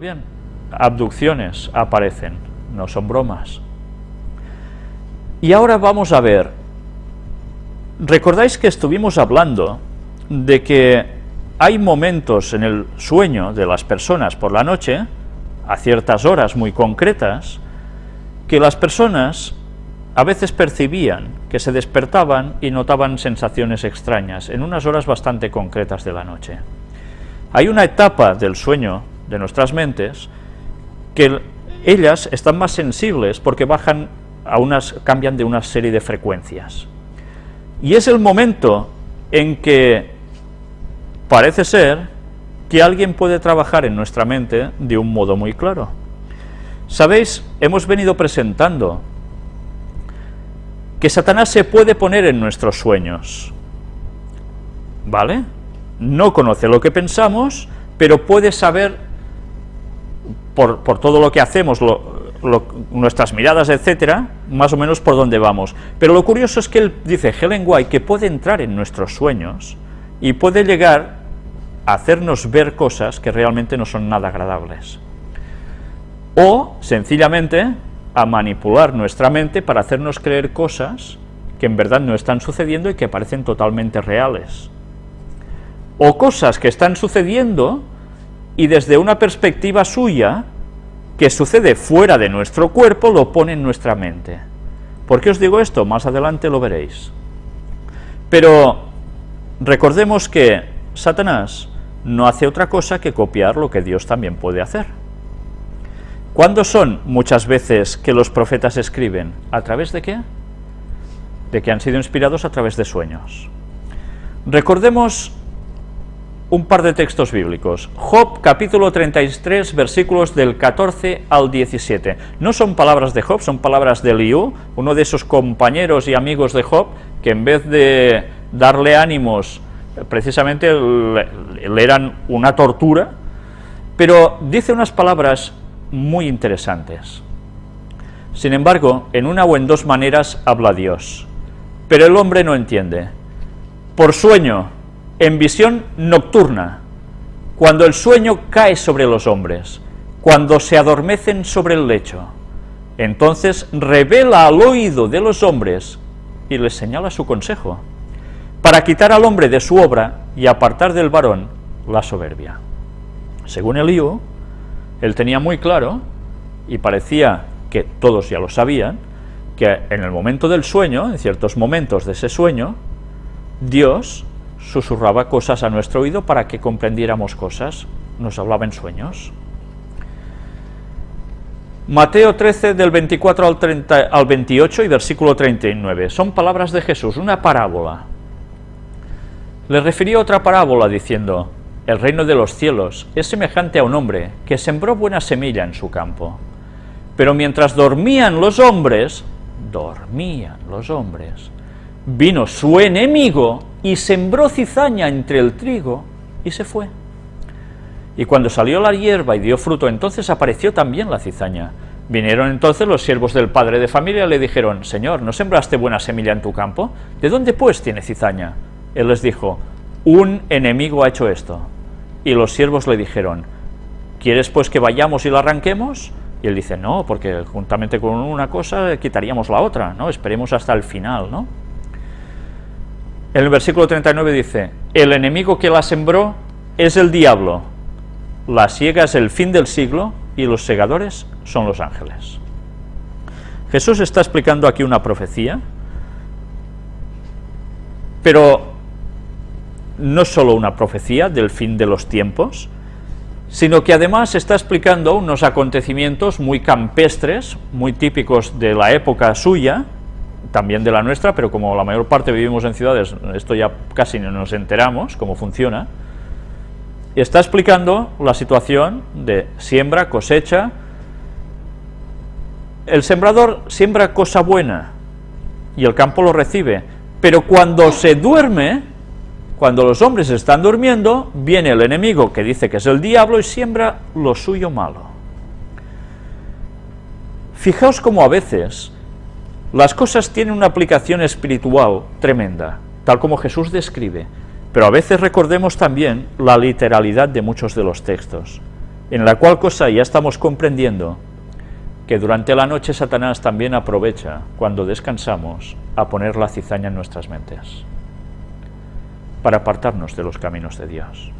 bien, abducciones aparecen, no son bromas. Y ahora vamos a ver, recordáis que estuvimos hablando de que hay momentos en el sueño de las personas por la noche, a ciertas horas muy concretas, que las personas a veces percibían que se despertaban y notaban sensaciones extrañas en unas horas bastante concretas de la noche. Hay una etapa del sueño de nuestras mentes que ellas están más sensibles porque bajan a unas, cambian de una serie de frecuencias. Y es el momento en que parece ser que alguien puede trabajar en nuestra mente de un modo muy claro. Sabéis, hemos venido presentando que Satanás se puede poner en nuestros sueños, ¿vale? No conoce lo que pensamos, pero puede saber, por, todo lo que hacemos, nuestras miradas, etcétera, más o menos por dónde vamos. Pero lo curioso es que él dice, Helen White, que puede entrar en nuestros sueños y puede llegar a hacernos ver cosas que realmente no son nada agradables o sencillamente a manipular nuestra mente para hacernos creer cosas que en verdad no están sucediendo y que parecen totalmente reales. O cosas que están sucediendo y desde una perspectiva suya, que sucede fuera de nuestro cuerpo, lo pone en nuestra mente. ¿Por qué os digo esto? Más adelante lo veréis. Pero recordemos que Satanás no hace otra cosa que copiar lo que Dios también puede hacer. ¿Cuándo son muchas veces que los profetas escriben? ¿A través de qué? De que han sido inspirados a través de sueños. Recordemos un par de textos bíblicos. Job, capítulo 33, versículos del 14 al 17. No son palabras de Job, son palabras de Liu, uno de esos compañeros y amigos de Job, que en vez de darle ánimos, precisamente le eran una tortura, pero dice unas palabras muy interesantes. Sin embargo, en una o en dos maneras habla Dios, pero el hombre no entiende. Por sueño, en visión nocturna, cuando el sueño cae sobre los hombres, cuando se adormecen sobre el lecho, entonces revela al oído de los hombres y les señala su consejo, para quitar al hombre de su obra y apartar del varón la soberbia. Según Elío, él tenía muy claro, y parecía que todos ya lo sabían, que en el momento del sueño, en ciertos momentos de ese sueño, Dios susurraba cosas a nuestro oído para que comprendiéramos cosas, nos hablaba en sueños. Mateo 13, del 24 al, 30, al 28 y versículo 39, son palabras de Jesús, una parábola. Le refería otra parábola diciendo, el reino de los cielos es semejante a un hombre que sembró buena semilla en su campo. Pero mientras dormían los hombres, dormían los hombres, vino su enemigo y sembró cizaña entre el trigo y se fue. Y cuando salió la hierba y dio fruto, entonces apareció también la cizaña. Vinieron entonces los siervos del padre de familia y le dijeron, Señor, ¿no sembraste buena semilla en tu campo? ¿De dónde pues tiene cizaña? Él les dijo, un enemigo ha hecho esto. Y los siervos le dijeron, ¿quieres pues que vayamos y la arranquemos? Y él dice, no, porque juntamente con una cosa quitaríamos la otra, ¿no? Esperemos hasta el final, ¿no? En el versículo 39 dice, el enemigo que la sembró es el diablo, la siega es el fin del siglo y los segadores son los ángeles. Jesús está explicando aquí una profecía, pero no solo una profecía del fin de los tiempos, sino que además está explicando unos acontecimientos muy campestres, muy típicos de la época suya, también de la nuestra, pero como la mayor parte vivimos en ciudades, esto ya casi no nos enteramos cómo funciona, está explicando la situación de siembra, cosecha, el sembrador siembra cosa buena y el campo lo recibe, pero cuando se duerme, cuando los hombres están durmiendo, viene el enemigo que dice que es el diablo y siembra lo suyo malo. Fijaos cómo a veces las cosas tienen una aplicación espiritual tremenda, tal como Jesús describe, pero a veces recordemos también la literalidad de muchos de los textos. En la cual cosa ya estamos comprendiendo que durante la noche Satanás también aprovecha, cuando descansamos, a poner la cizaña en nuestras mentes, para apartarnos de los caminos de Dios.